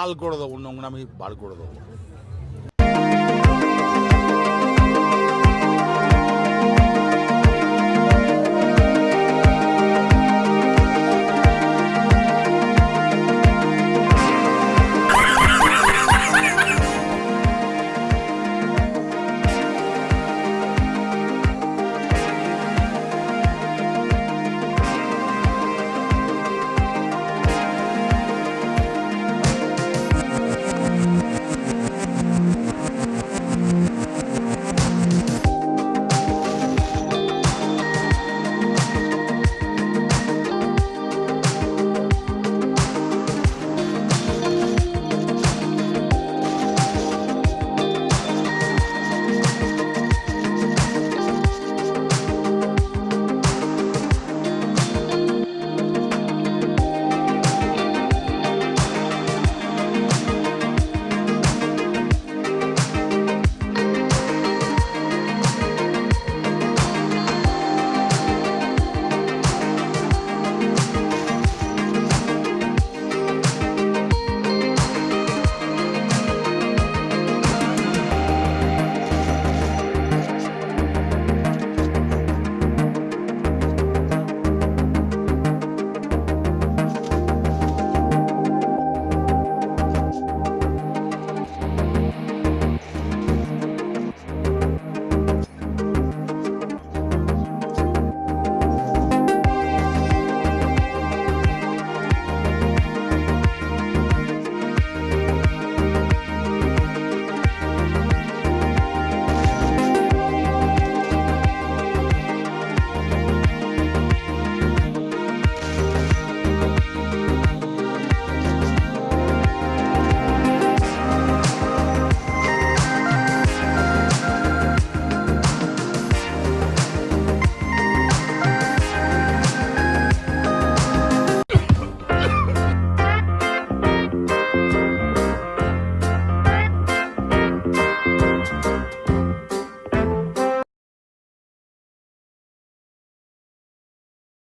লাল করে দেবো নোংরামি বার করে দেবো।